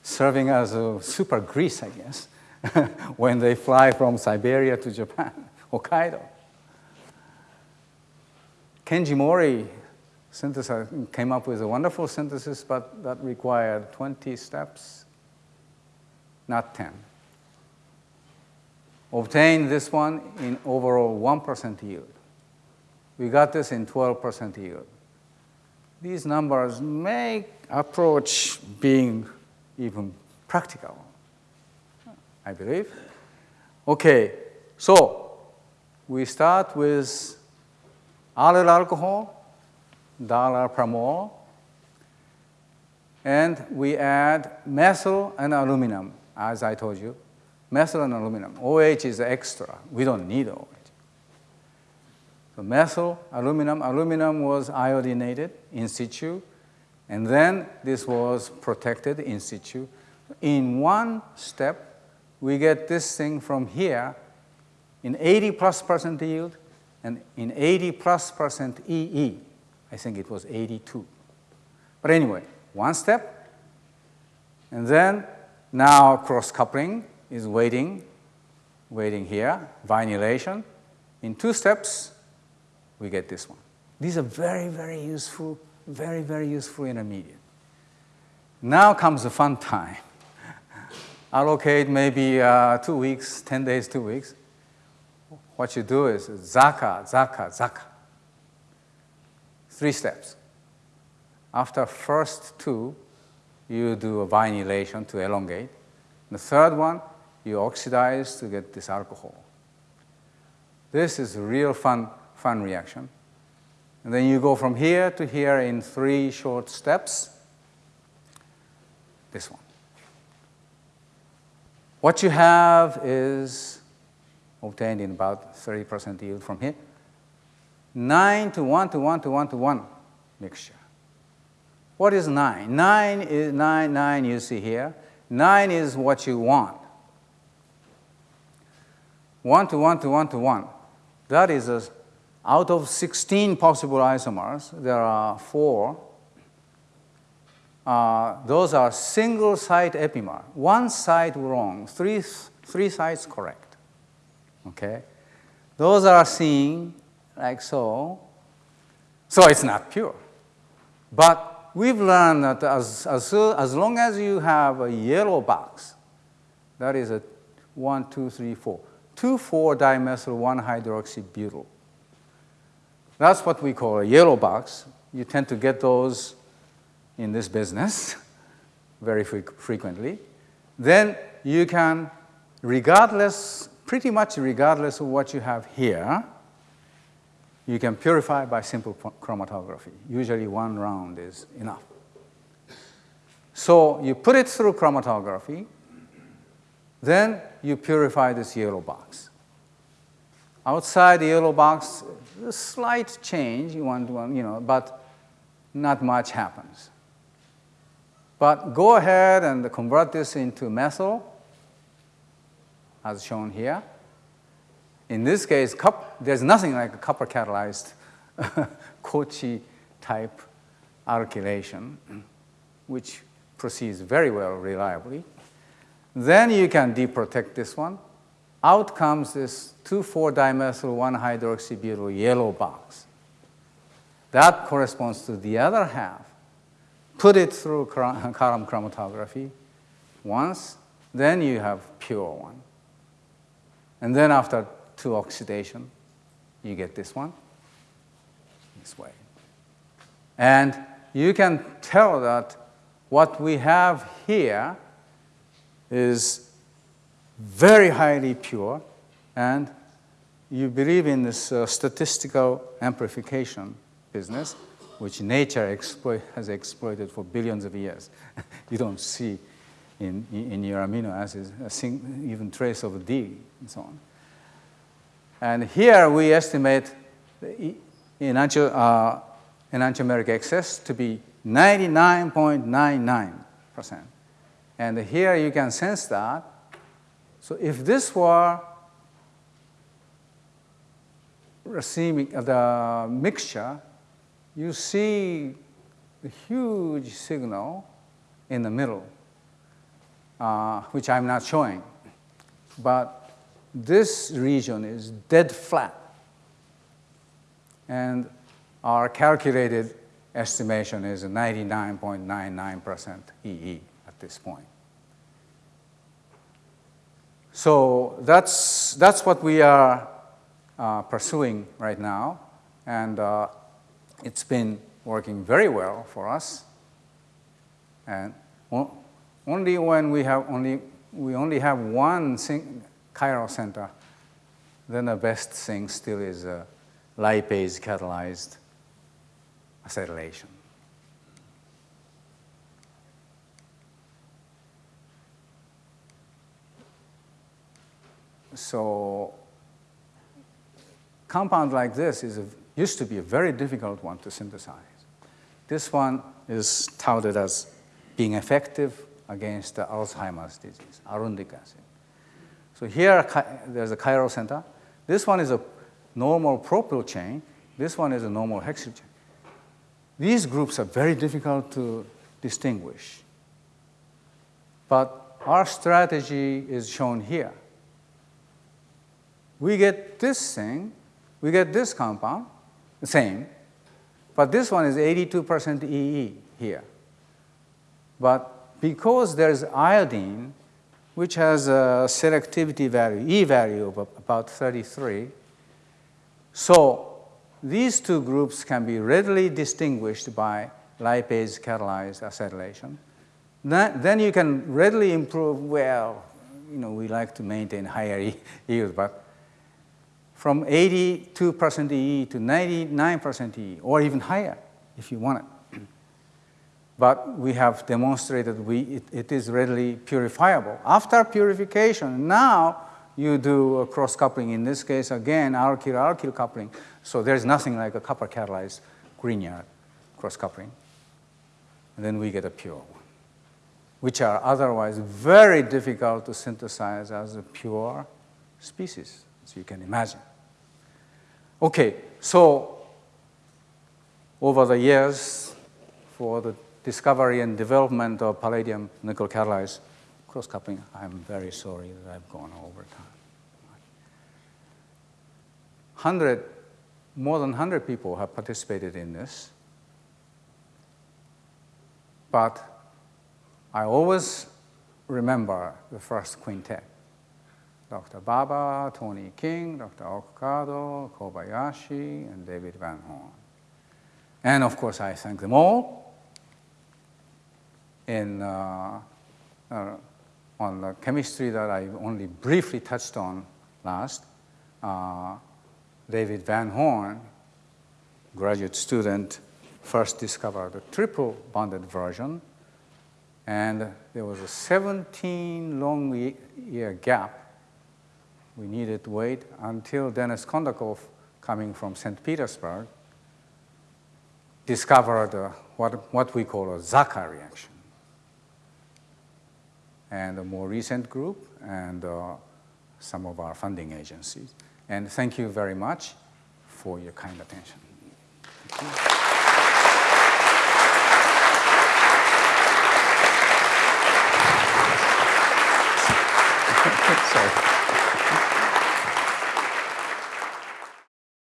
serving as a super grease, I guess, when they fly from Siberia to Japan, Hokkaido. Kenji Mori came up with a wonderful synthesis, but that required 20 steps, not 10. Obtained this one in overall 1% yield. We got this in 12% yield. These numbers make approach being even practical, I believe. Okay, so we start with allyl alcohol, dollar per mole, and we add methyl and aluminum, as I told you. Methyl and aluminum. OH is extra. We don't need OH. So methyl, aluminum. Aluminum was iodinated in situ. And then this was protected in situ. in one step, we get this thing from here in 80 plus percent yield and in 80 plus percent EE. I think it was 82. But anyway, one step, and then now cross coupling is waiting, waiting here, vinylation. In two steps, we get this one. These are very, very useful, very, very useful intermediate. Now comes the fun time. Allocate maybe uh, two weeks, 10 days, two weeks. What you do is ZACA, ZACA, ZACA. Three steps. After first two, you do a vinylation to elongate. The third one, you oxidize to get this alcohol. This is a real fun, fun reaction. And then you go from here to here in three short steps. This one. What you have is obtained in about 30% yield from here. 9 to 1 to 1 to 1 to 1 mixture. What is 9? 9 is 9, 9 you see here. 9 is what you want. 1 to 1 to 1 to 1. That is a, out of 16 possible isomers, there are 4. Uh, those are single site epimer. One site wrong, three, three sites correct. Okay? Those are seen like so. So it's not pure. But we've learned that as, as, as long as you have a yellow box, that is a 1, 2, 3, 4, 2,4-dimethyl 1-hydroxybutyl. That's what we call a yellow box. You tend to get those in this business very frequently. Then you can, regardless pretty much regardless of what you have here, you can purify by simple chromatography. Usually one round is enough. So you put it through chromatography, then you purify this yellow box. Outside the yellow box, a slight change, you want, one, you know, but not much happens. But go ahead and convert this into methyl, as shown here. In this case, there's nothing like a copper catalyzed Kochi type alkylation, which proceeds very well reliably. Then you can deprotect this one. Out comes this 2,4-dimethyl 1-hydroxybutyl yellow box. That corresponds to the other half. Put it through column chromatography once, then you have pure one. And then after two oxidation, you get this one, this way. And you can tell that what we have here is very highly pure, and you believe in this uh, statistical amplification business, which nature exploit, has exploited for billions of years. you don't see in, in your amino acids, sing, even trace of D and so on. And here we estimate the enantio, uh, enantiomeric excess to be 99.99%. And here you can sense that. So if this were racemic, uh, the mixture, you see a huge signal in the middle uh, which I'm not showing. But this region is dead flat. And our calculated estimation is 99.99% EE at this point. So that's, that's what we are uh, pursuing right now. And uh, it's been working very well for us. And only when we have only, we only have one chiral center, then the best thing still is a lipase catalyzed acetylation. So compound like this is a, used to be a very difficult one to synthesize. This one is touted as being effective against Alzheimer's disease, arundic acid. So here there's a chiral center. This one is a normal propyl chain. This one is a normal hexyl chain. These groups are very difficult to distinguish. But our strategy is shown here. We get this thing, we get this compound, the same, but this one is 82% EE here. But because there's iodine, which has a selectivity value, E value of about 33, so these two groups can be readily distinguished by lipase catalyzed acetylation. Then you can readily improve, well, you know, we like to maintain higher yield, but from 82% EE to 99% EE, or even higher if you want it. But we have demonstrated we, it, it is readily purifiable. After purification, now you do a cross coupling. In this case, again, alkyl-alkyl coupling. So there's nothing like a copper catalyzed Grignard cross coupling. And then we get a pure one, which are otherwise very difficult to synthesize as a pure species, as you can imagine. Okay, so over the years, for the discovery and development of palladium nickel catalyzed cross coupling, I'm very sorry that I've gone over time. 100, more than 100 people have participated in this. But I always remember the first quintet. Dr. Baba, Tony King, Dr. Okukado, Kobayashi, and David Van Horn. And of course, I thank them all. In, uh, uh, on the chemistry that I only briefly touched on last, uh, David Van Horn, graduate student, first discovered the triple bonded version. And there was a 17 long year gap we needed to wait until Denis Kondakov, coming from St. Petersburg, discovered uh, what, what we call a ZACA reaction and a more recent group, and uh, some of our funding agencies. And thank you very much for your kind attention. Sorry.